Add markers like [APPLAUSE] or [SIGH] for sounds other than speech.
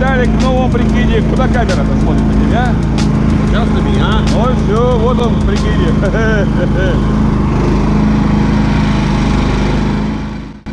Виталик, ну, в новом прикиде. Куда камера-то смотрит на тебя? А? Сейчас на меня. Ой, все, вот он в прикиде. [LAUGHS]